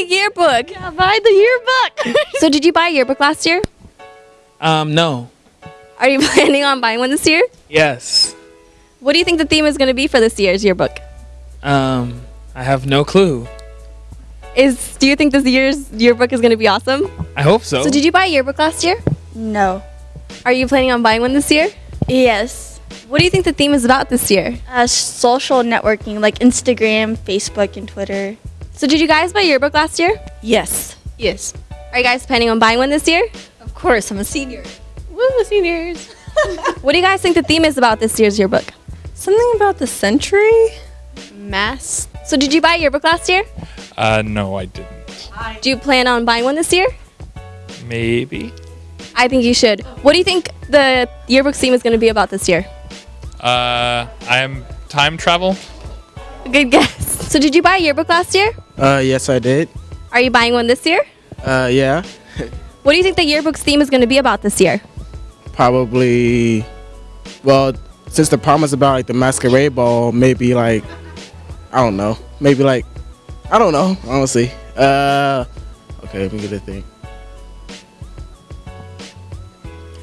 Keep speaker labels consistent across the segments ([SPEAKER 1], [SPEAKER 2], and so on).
[SPEAKER 1] a yearbook.
[SPEAKER 2] Yeah, buy the yearbook.
[SPEAKER 1] So did you buy a yearbook last year?
[SPEAKER 3] Um, no.
[SPEAKER 1] Are you planning on buying one this year?
[SPEAKER 3] Yes.
[SPEAKER 1] What do you think the theme is going to be for this year's yearbook?
[SPEAKER 3] Um, I have no clue.
[SPEAKER 1] Is do you think this year's yearbook is going to be awesome?
[SPEAKER 3] I hope so.
[SPEAKER 1] So did you buy a yearbook last year?
[SPEAKER 2] no.
[SPEAKER 1] Are you planning on buying one this year?
[SPEAKER 2] Yes.
[SPEAKER 1] What do you think the theme is about this year?
[SPEAKER 2] Uh, social networking like Instagram, Facebook, and Twitter.
[SPEAKER 1] So did you guys buy a yearbook last year?
[SPEAKER 2] Yes.
[SPEAKER 4] Yes.
[SPEAKER 1] Are you guys planning on buying one this year?
[SPEAKER 4] Of course, I'm a senior.
[SPEAKER 1] Woo, seniors. what do you guys think the theme is about this year's yearbook?
[SPEAKER 4] Something about the century? Mass?
[SPEAKER 1] So did you buy a yearbook last year?
[SPEAKER 5] Uh, no, I didn't.
[SPEAKER 1] Do you plan on buying one this year?
[SPEAKER 5] Maybe.
[SPEAKER 1] I think you should. What do you think the yearbook theme is going to be about this year?
[SPEAKER 5] Uh, I am time travel.
[SPEAKER 1] Good guess. So did you buy a yearbook last year?
[SPEAKER 6] Uh, yes, I did.
[SPEAKER 1] Are you buying one this year?
[SPEAKER 6] Uh, yeah,
[SPEAKER 1] What do you think the yearbook's theme is going to be about this year?
[SPEAKER 6] probably. Well, since the prom is about like the masquerade ball, maybe like I don't know, maybe like I don't know, honestly. Uh, okay, let me get a thing.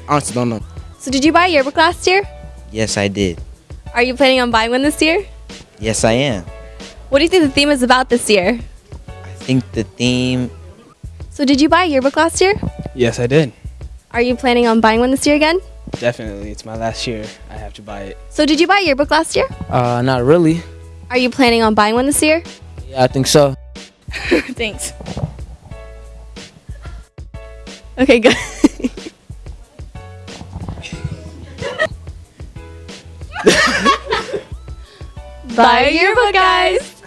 [SPEAKER 6] Honestly, don't know.
[SPEAKER 1] So did you buy a yearbook last year?
[SPEAKER 7] Yes, I did.
[SPEAKER 1] Are you planning on buying one this year?
[SPEAKER 7] Yes, I am.
[SPEAKER 1] What do you think the theme is about this year?
[SPEAKER 7] I think the theme.
[SPEAKER 1] So did you buy a yearbook last year?
[SPEAKER 8] Yes, I did.
[SPEAKER 1] Are you planning on buying one this year again?
[SPEAKER 8] Definitely. It's my last year. I have to buy it.
[SPEAKER 1] So did you buy a yearbook last year?
[SPEAKER 8] Uh, not really.
[SPEAKER 1] Are you planning on buying one this year?
[SPEAKER 8] Yeah, I think so.
[SPEAKER 4] Thanks.
[SPEAKER 1] Okay, good. Buy a yearbook, guys.